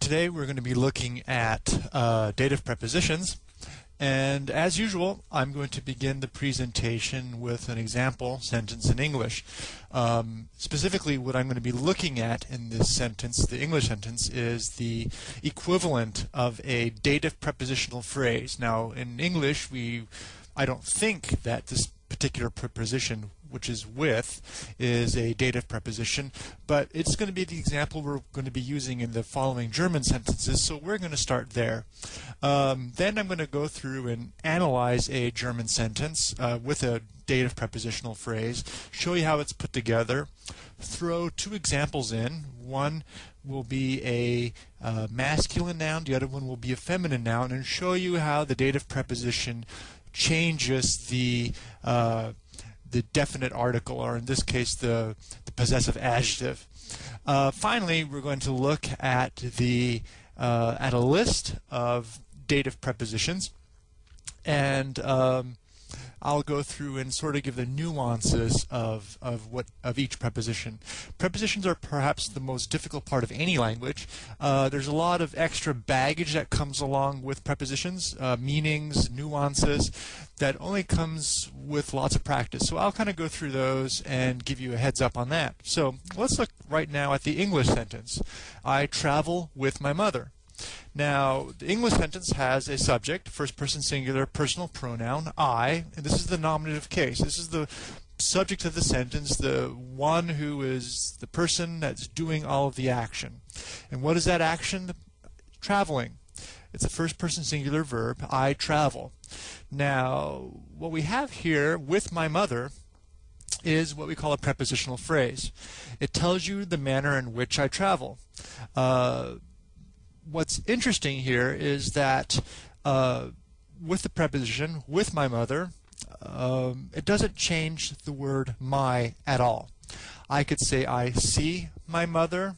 Today we're going to be looking at uh, dative prepositions and as usual I'm going to begin the presentation with an example sentence in English. Um, specifically what I'm going to be looking at in this sentence, the English sentence, is the equivalent of a dative prepositional phrase. Now in English we I don't think that this particular preposition which is with, is a dative preposition, but it's going to be the example we're going to be using in the following German sentences, so we're going to start there. Um, then I'm going to go through and analyze a German sentence uh, with a dative prepositional phrase, show you how it's put together, throw two examples in. One will be a uh, masculine noun, the other one will be a feminine noun, and show you how the dative preposition changes the uh, the definite article, or in this case, the, the possessive adjective. Uh, finally, we're going to look at the uh, at a list of dative prepositions, and um, I'll go through and sort of give the nuances of, of what of each preposition. Prepositions are perhaps the most difficult part of any language. Uh, there's a lot of extra baggage that comes along with prepositions, uh, meanings, nuances, that only comes with lots of practice. So I'll kind of go through those and give you a heads up on that. So let's look right now at the English sentence. I travel with my mother. Now, the English sentence has a subject, first person singular, personal pronoun, I, and this is the nominative case. This is the subject of the sentence, the one who is the person that's doing all of the action. And what is that action? Traveling. It's a first person singular verb, I travel. Now, what we have here with my mother is what we call a prepositional phrase. It tells you the manner in which I travel. Uh, what's interesting here is that uh, with the preposition with my mother, um, it doesn't change the word my at all. I could say I see my mother,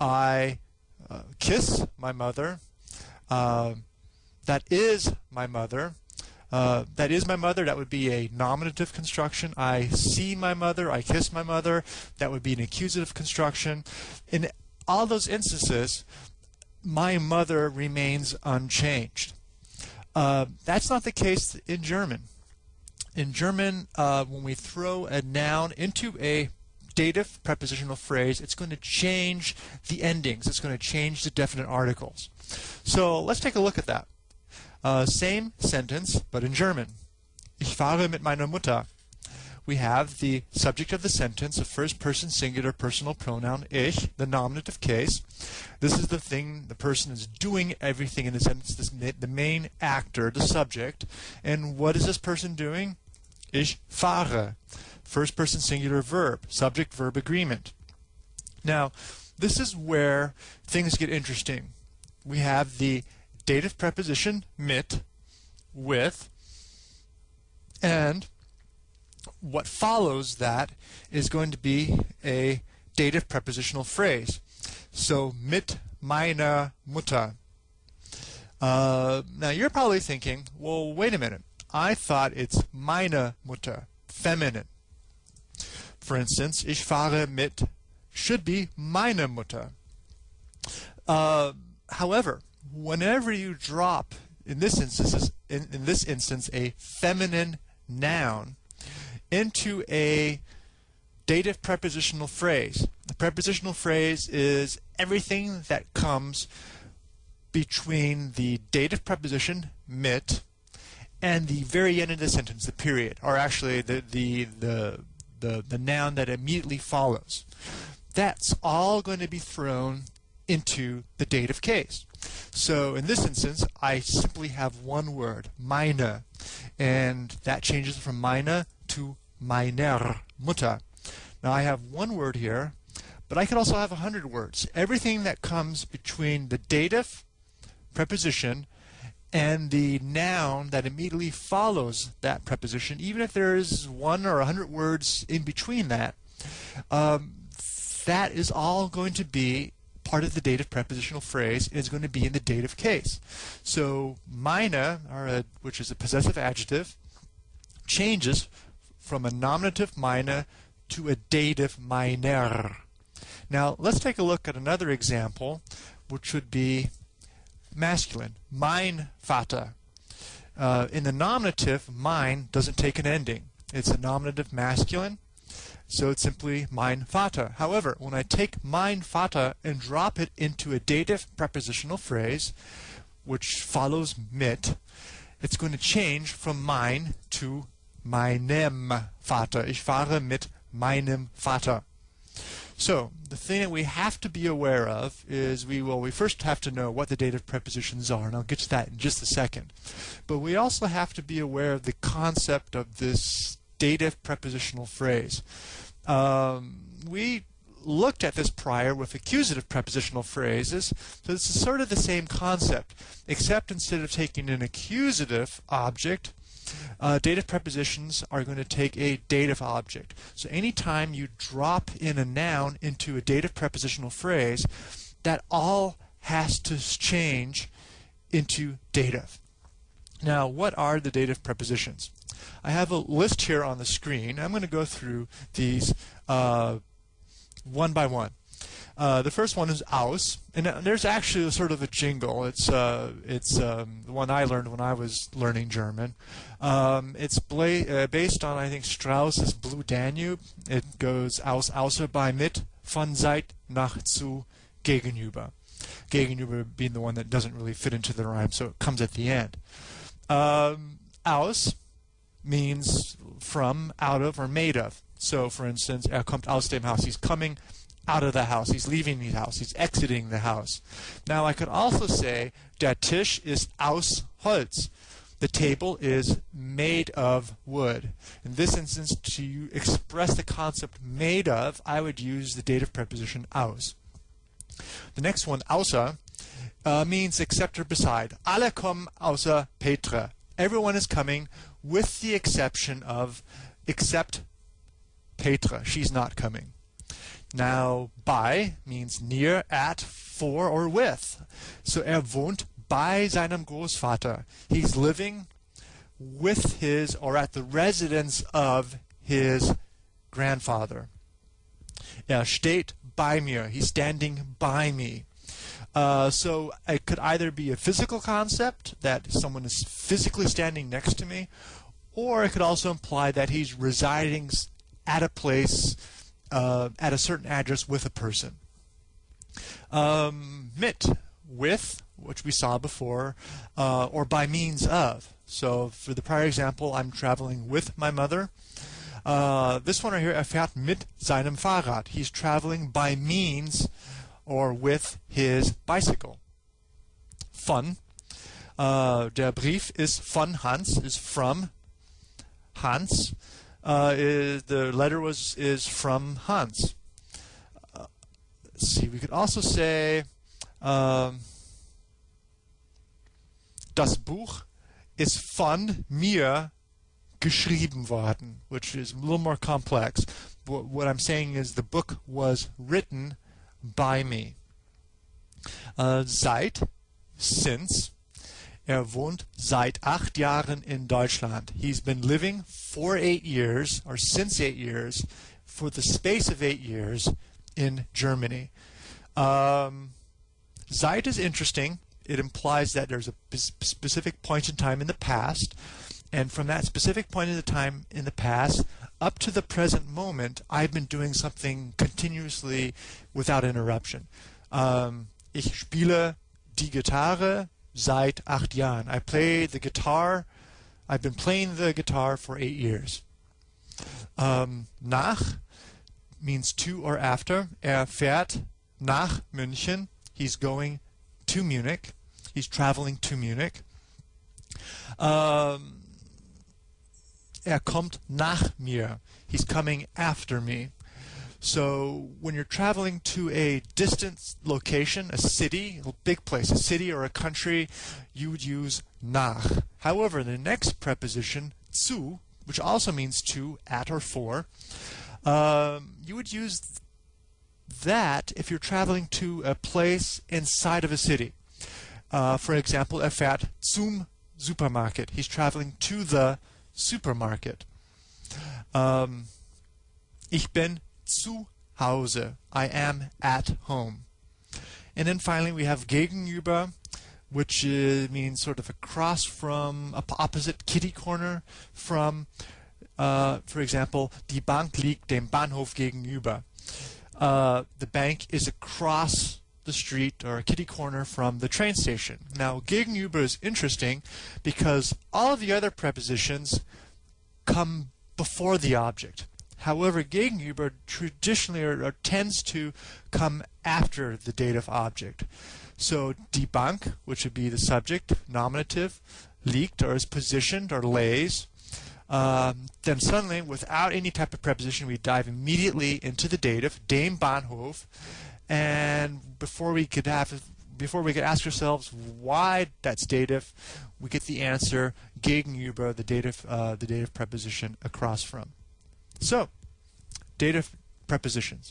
I uh, kiss my mother, uh, that is my mother. Uh, that is my mother. That would be a nominative construction. I see my mother. I kiss my mother. That would be an accusative construction. In all those instances, my mother remains unchanged. Uh, that's not the case in German. In German, uh, when we throw a noun into a dative prepositional phrase, it's going to change the endings. It's going to change the definite articles. So let's take a look at that. Uh, same sentence, but in German. Ich fahre mit meiner Mutter we have the subject of the sentence, a first person singular personal pronoun, ich, the nominative case. This is the thing, the person is doing everything in the sentence, this, the main actor, the subject. And what is this person doing? Ich fahre. First person singular verb, subject verb agreement. Now, this is where things get interesting. We have the dative preposition mit, with, and what follows that is going to be a dative prepositional phrase. So, mit meiner Mutter. Uh, now, you're probably thinking, well, wait a minute. I thought it's meine Mutter, feminine. For instance, ich fahre mit should be meine Mutter. Uh, however, whenever you drop, in this instance, in, in this instance, a feminine noun, into a dative prepositional phrase. The prepositional phrase is everything that comes between the dative preposition mit and the very end of the sentence, the period, or actually the the the the, the noun that immediately follows. That's all going to be thrown into the dative case. So in this instance, I simply have one word, meine, and that changes from meine to meiner Mutter. Now I have one word here, but I could also have a hundred words. Everything that comes between the dative preposition and the noun that immediately follows that preposition, even if there is one or a hundred words in between that, um, that is all going to be part of the dative prepositional phrase and is going to be in the dative case. So or a, which is a possessive adjective, changes from a nominative meine to a dative meiner. Now let's take a look at another example which would be masculine. Mein Vater. Uh, in the nominative, mein doesn't take an ending. It's a nominative masculine, so it's simply mein Vater. However, when I take mein Vater and drop it into a dative prepositional phrase, which follows mit, it's going to change from mein to meinem Vater. Ich fahre mit meinem Vater. So the thing that we have to be aware of is we well we first have to know what the dative prepositions are, and I'll get to that in just a second. But we also have to be aware of the concept of this dative prepositional phrase. Um, we looked at this prior with accusative prepositional phrases, so this is sort of the same concept, except instead of taking an accusative object, uh, dative prepositions are going to take a dative object. So anytime you drop in a noun into a dative prepositional phrase, that all has to change into dative. Now, what are the dative prepositions? I have a list here on the screen. I'm going to go through these uh, one by one. Uh, the first one is aus, and uh, there's actually sort of a jingle. It's uh, it's um, the one I learned when I was learning German. Um, it's bla- uh, based on I think Strauss's Blue Danube. It goes aus außer bei mit von seit nach zu gegenüber. Gegenüber being the one that doesn't really fit into the rhyme, so it comes at the end. Um, aus means from, out of, or made of. So, for instance, er kommt aus dem Haus. He's coming out of the house. He's leaving the house. He's exiting the house. Now, I could also say, der Tisch ist aus Holz. The table is made of wood. In this instance, to express the concept made of, I would use the dative preposition aus. The next one, außer, uh, means except or beside. Alle kommen außer Petra. Everyone is coming with the exception of except Petra. She's not coming. Now, bei means near, at, for, or with. So er wohnt bei seinem Großvater. He's living with his, or at the residence of his grandfather. Er steht bei mir. He's standing by me. Uh, so it could either be a physical concept that someone is physically standing next to me, or it could also imply that he's residing at a place uh, at a certain address with a person. Um, mit, with, which we saw before, uh, or by means of. So for the prior example, I'm traveling with my mother. Uh, this one right here, er fährt mit seinem Fahrrad. He's traveling by means or with his bicycle. Von. Uh, der Brief ist von Hans, is from Hans uh, is the letter was is from Hans. Uh, see. We could also say um, das Buch ist von mir geschrieben worden, which is a little more complex. What, what I'm saying is the book was written by me. Uh, seit, since, Er wohnt seit acht Jahren in Deutschland. He's been living for eight years, or since eight years, for the space of eight years in Germany. Um, is interesting. It implies that there's a specific point in time in the past, and from that specific point in the time in the past up to the present moment, I've been doing something continuously without interruption. Um, ich spiele die Gitarre seit acht Jahren. I play the guitar. I've been playing the guitar for eight years. Um, nach means to or after. Er fährt nach München. He's going to Munich. He's traveling to Munich. Um, er kommt nach mir. He's coming after me. So when you're traveling to a distant location, a city, a big place, a city or a country, you would use nach. However, the next preposition, zu, which also means to, at, or for, um, you would use that if you're traveling to a place inside of a city. Uh, for example, er fährt zum Supermarket. He's traveling to the supermarket. Um, ich bin zu Hause. I am at home. And then finally we have gegenüber, which uh, means sort of across from, opposite kitty corner from, uh, for example, die Bank liegt dem Bahnhof gegenüber. Uh, the bank is across the street or a kitty corner from the train station. Now, gegenüber is interesting because all of the other prepositions come before the object. However, gegenüber traditionally or, or tends to come after the dative object. So die Bank, which would be the subject, nominative, liegt or is positioned or lays. Um, then suddenly, without any type of preposition, we dive immediately into the dative, dem Bahnhof, and before we could have before we could ask ourselves why that's dative, we get the answer gegenüber, the dative uh, the dative preposition across from. So, dative prepositions.